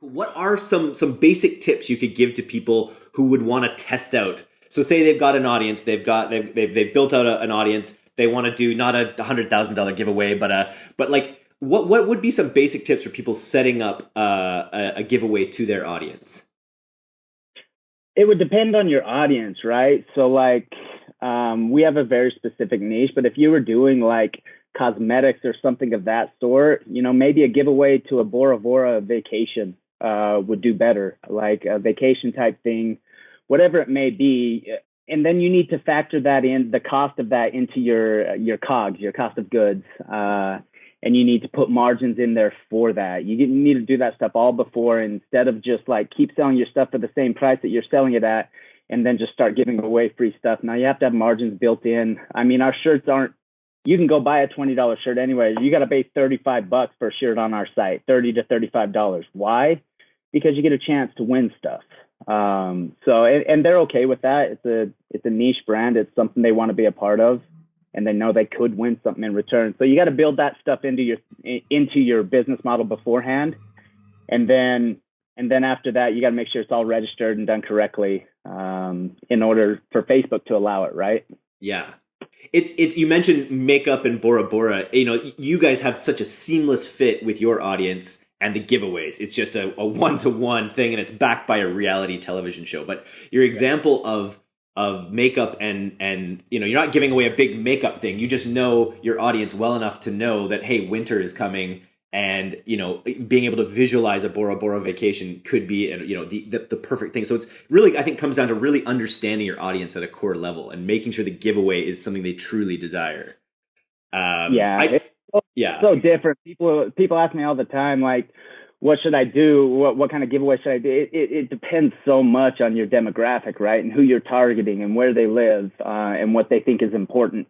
What are some some basic tips you could give to people who would want to test out? So say they've got an audience, they've got they've they've, they've built out a, an audience. They want to do not a hundred thousand dollar giveaway, but a but like what what would be some basic tips for people setting up uh, a, a giveaway to their audience? It would depend on your audience, right? So like um, we have a very specific niche, but if you were doing like cosmetics or something of that sort, you know, maybe a giveaway to a Bora Bora vacation uh, would do better, like a vacation type thing, whatever it may be. And then you need to factor that in, the cost of that into your your COGS, your cost of goods, uh, and you need to put margins in there for that. You need to do that stuff all before, instead of just like keep selling your stuff for the same price that you're selling it at, and then just start giving away free stuff. Now you have to have margins built in. I mean, our shirts aren't you can go buy a $20 shirt anyway. You got to pay 35 bucks for a shirt on our site, 30 to $35. Why? because you get a chance to win stuff. Um, so and, and, they're okay with that. It's a it's a niche brand. It's something they want to be a part of, and they know they could win something in return. So you got to build that stuff into your into your business model beforehand, and then and then after that you got to make sure it's all registered and done correctly um, in order for Facebook to allow it. Right? Yeah. It's it's you mentioned makeup and Bora Bora. You know, you guys have such a seamless fit with your audience and the giveaways. It's just a one to one thing, and it's backed by a reality television show. But your example of of makeup and and you know you're not giving away a big makeup thing. You just know your audience well enough to know that hey, winter is coming, and you know being able to visualize a Bora Bora vacation could be you know the, the, the perfect thing. So it's really I think comes down to really understanding your audience at a core level and making sure the giveaway is something they truly desire. Um, yeah. I, yeah so different people people ask me all the time like what should i do what what kind of giveaway should i do it, it, it depends so much on your demographic right and who you're targeting and where they live uh, and what they think is important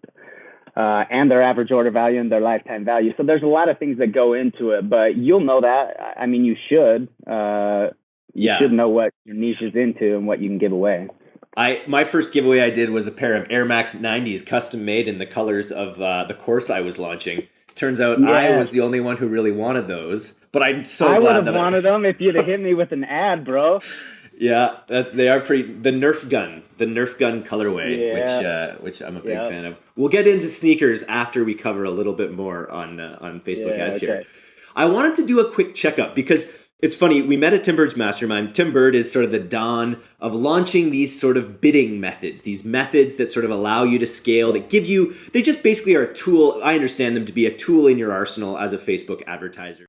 uh, and their average order value and their lifetime value so there's a lot of things that go into it but you'll know that i mean you should uh, you yeah. should know what your niche is into and what you can give away I my first giveaway I did was a pair of Air Max 90s custom made in the colors of uh, the course I was launching. Turns out yeah. I was the only one who really wanted those. But I'm so I glad would have wanted them if you'd have hit me with an ad, bro. Yeah, that's they are pretty. The Nerf gun, the Nerf gun colorway, yeah. which uh, which I'm a big yep. fan of. We'll get into sneakers after we cover a little bit more on uh, on Facebook yeah, ads okay. here. I wanted to do a quick checkup because it's funny, we met at Tim Burd's mastermind. Tim Burd is sort of the dawn of launching these sort of bidding methods, these methods that sort of allow you to scale, that give you, they just basically are a tool. I understand them to be a tool in your arsenal as a Facebook advertiser.